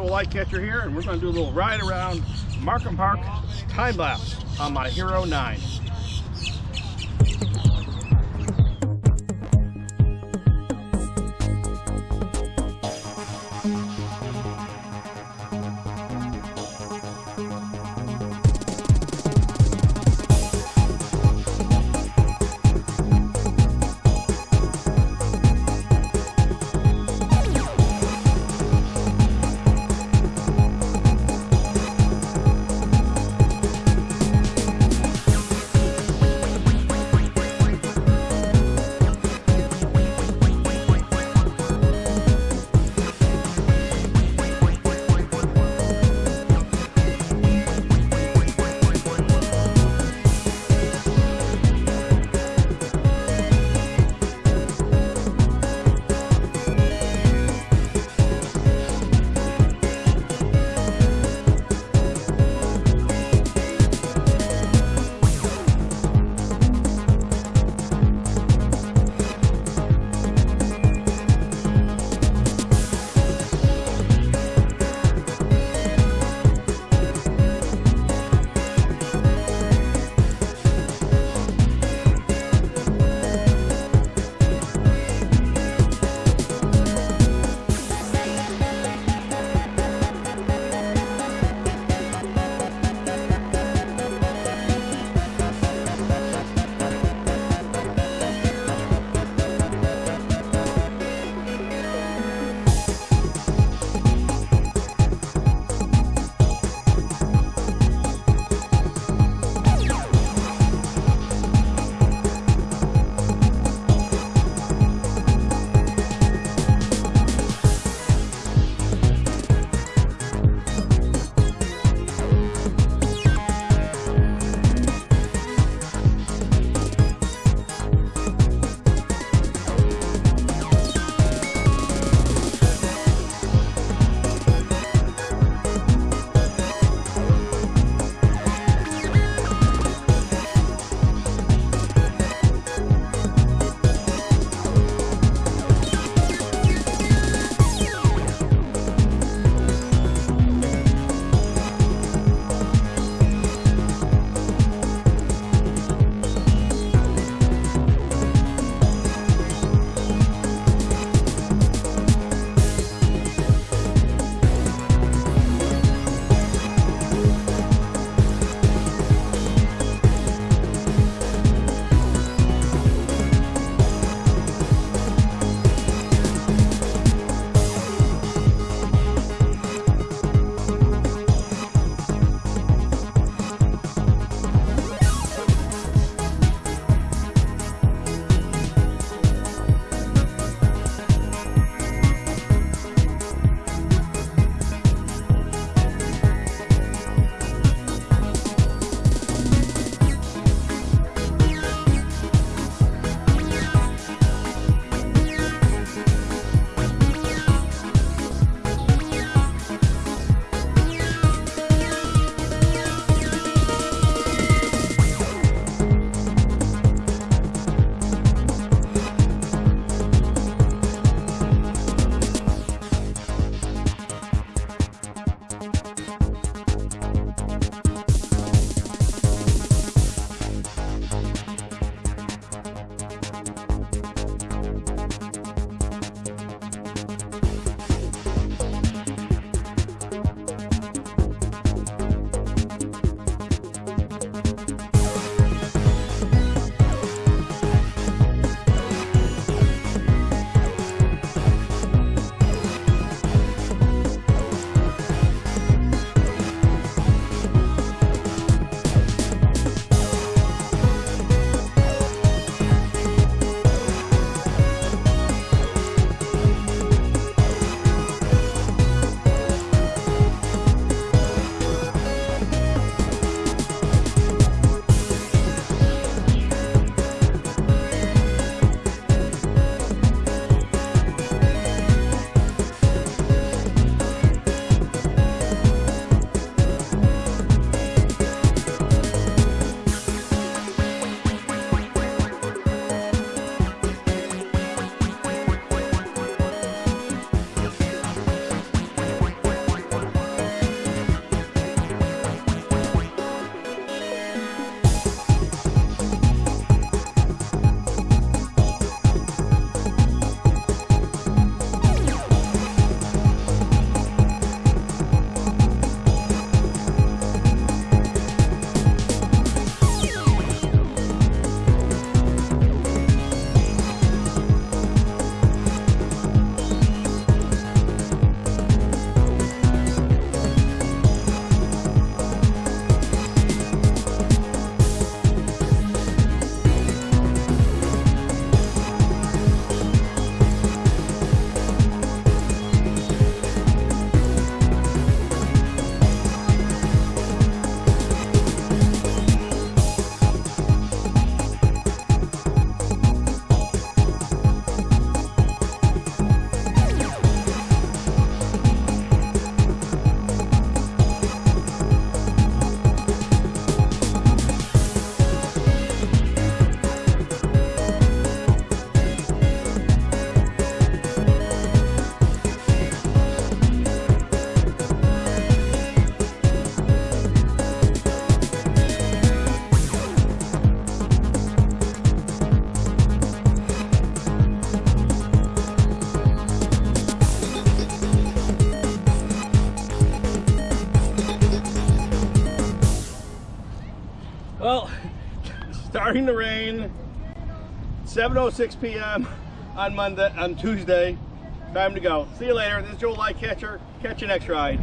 Joe Lightcatcher here, and we're going to do a little ride around Markham Park time lapse on my Hero 9. Well, starting to rain, 7.06 p.m. on Monday, on Tuesday. Time to go. See you later. This is Joel Lightcatcher. Catch you next ride.